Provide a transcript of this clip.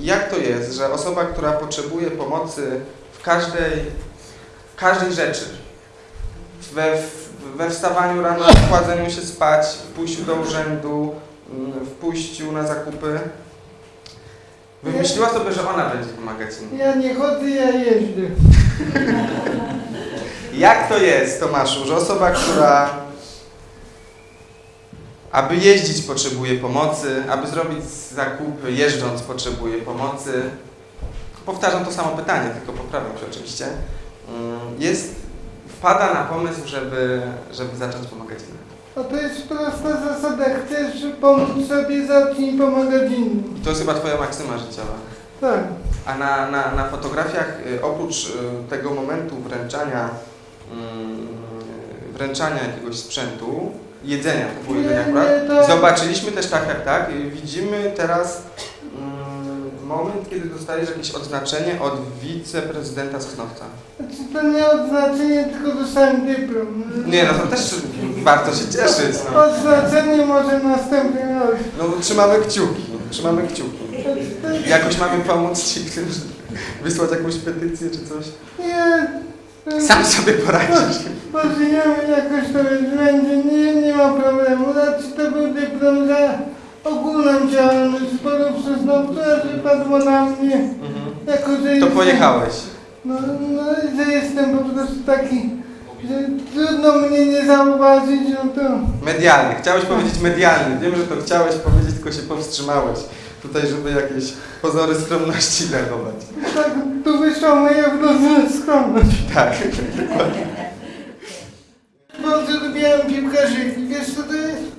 jak to jest, że osoba, która potrzebuje pomocy w każdej, każdej rzeczy, we, we wstawaniu rano, w kładzeniu się spać, w pójściu do urzędu, mm, w pójściu na zakupy, wymyśliła sobie, że ona będzie pomagać innym. Ja nie chodzę, ja jeżdżę. Jak to jest, Tomaszu, że osoba, która aby jeździć potrzebuje pomocy, aby zrobić zakupy jeżdżąc potrzebuje pomocy. Powtarzam to samo pytanie, tylko poprawiam się oczywiście. Mm, Jest, wpada na pomysł, żeby, żeby zacząć pomagać innym. A to jest prosta zasada. Chcesz pomóc sobie, zacznij pomagać innym. I to jest chyba Twoja maksyma życiowa. Tak. A na, na, na fotografiach, y, oprócz y, tego momentu wręczania, mm, wręczania jakiegoś sprzętu, jedzenia, jedzenie nie, akurat, zobaczyliśmy też tak, tak, tak, widzimy teraz mm, moment, kiedy dostajesz jakieś odznaczenie od wiceprezydenta Sosnowca. Znaczy to nie odznaczenie, tylko dostałem dyplom. Nie no, to też warto się cieszyć, no. Odznaczenie może następnym razem. No trzymamy kciuki, trzymamy kciuki. Jakoś mamy pomóc Ci, wysłać jakąś petycję czy coś. Nie. Sam sobie poradzisz. Pożyjemy jakoś to ogólną działalność naukę, że padło na mnie. Mhm. Jako, że To pojechałeś. No, no, że jestem po prostu taki, że trudno mnie nie zauważyć, no to... Medialny. Chciałeś powiedzieć medialny. Wiem, że to chciałeś powiedzieć, tylko się powstrzymałeś. Tutaj, żeby jakieś pozory skromności zachować. Tak, tu wyszła moja wrodzona skromność. Tak. Bardzo lubiłem piłkarzyki. Wiesz co to jest?